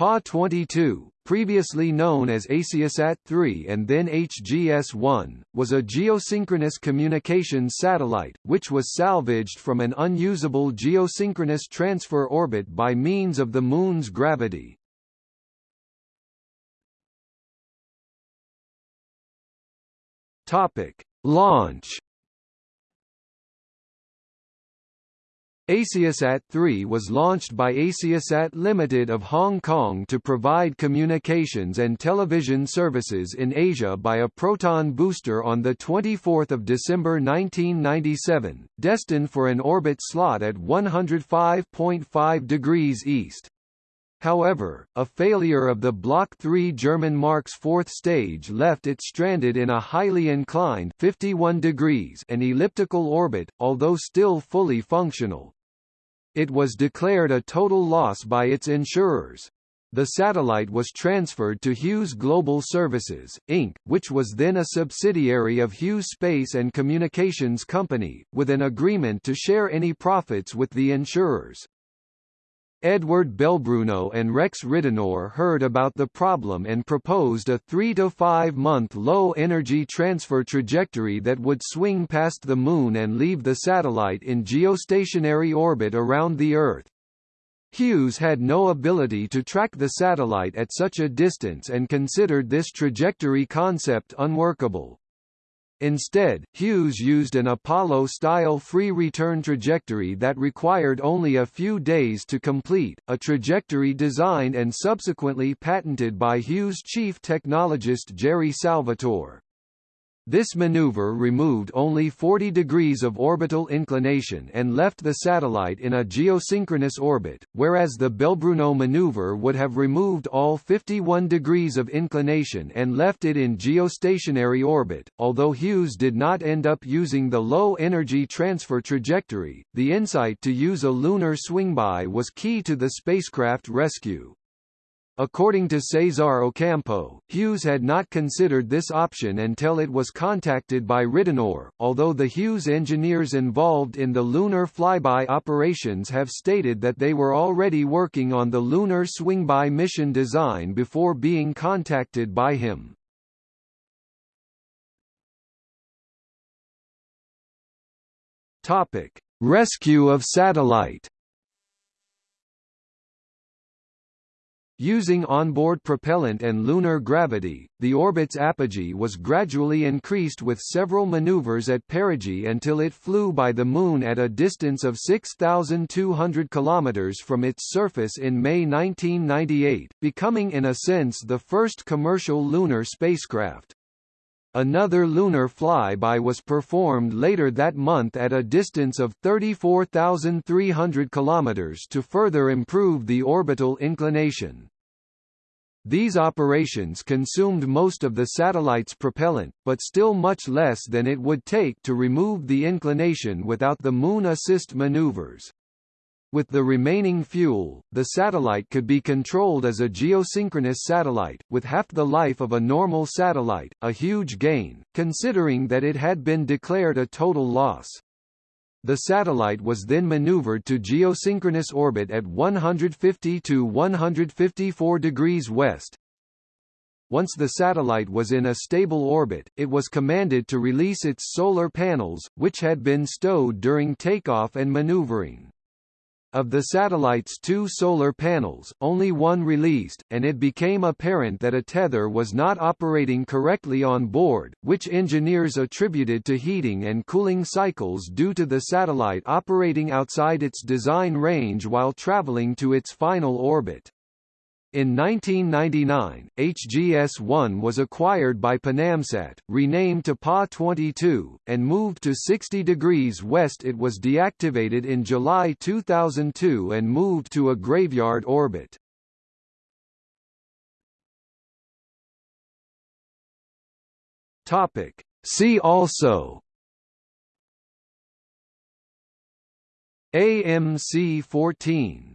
PA-22, previously known as AsiaSat-3 and then HGS-1, was a geosynchronous communications satellite, which was salvaged from an unusable geosynchronous transfer orbit by means of the Moon's gravity. Launch AsiaSat-3 was launched by AsiaSat Limited of Hong Kong to provide communications and television services in Asia by a proton booster on 24 December 1997, destined for an orbit slot at 105.5 degrees east. However, a failure of the Block 3 German Mark's fourth stage left it stranded in a highly inclined 51 degrees and elliptical orbit, although still fully functional. It was declared a total loss by its insurers. The satellite was transferred to Hughes Global Services, Inc., which was then a subsidiary of Hughes Space and Communications Company, with an agreement to share any profits with the insurers. Edward Belbruno and Rex Ridenour heard about the problem and proposed a three- to five-month low-energy transfer trajectory that would swing past the Moon and leave the satellite in geostationary orbit around the Earth. Hughes had no ability to track the satellite at such a distance and considered this trajectory concept unworkable. Instead, Hughes used an Apollo-style free return trajectory that required only a few days to complete, a trajectory designed and subsequently patented by Hughes chief technologist Jerry Salvatore. This maneuver removed only 40 degrees of orbital inclination and left the satellite in a geosynchronous orbit, whereas the Belbruno maneuver would have removed all 51 degrees of inclination and left it in geostationary orbit. Although Hughes did not end up using the low energy transfer trajectory, the insight to use a lunar swingby was key to the spacecraft rescue. According to Cesar Ocampo, Hughes had not considered this option until it was contacted by Ridenour, although the Hughes engineers involved in the lunar flyby operations have stated that they were already working on the lunar swingby mission design before being contacted by him. Rescue of satellite Using onboard propellant and lunar gravity, the orbit's apogee was gradually increased with several maneuvers at perigee until it flew by the Moon at a distance of 6,200 km from its surface in May 1998, becoming in a sense the first commercial lunar spacecraft. Another lunar flyby was performed later that month at a distance of 34,300 km to further improve the orbital inclination. These operations consumed most of the satellite's propellant, but still much less than it would take to remove the inclination without the Moon assist maneuvers. With the remaining fuel, the satellite could be controlled as a geosynchronous satellite, with half the life of a normal satellite, a huge gain, considering that it had been declared a total loss. The satellite was then maneuvered to geosynchronous orbit at 150 to 154 degrees west. Once the satellite was in a stable orbit, it was commanded to release its solar panels, which had been stowed during takeoff and maneuvering. Of the satellite's two solar panels, only one released, and it became apparent that a tether was not operating correctly on board, which engineers attributed to heating and cooling cycles due to the satellite operating outside its design range while traveling to its final orbit. In 1999, HGS-1 was acquired by Panamsat, renamed to PA-22, and moved to 60 degrees west it was deactivated in July 2002 and moved to a graveyard orbit. See also AMC-14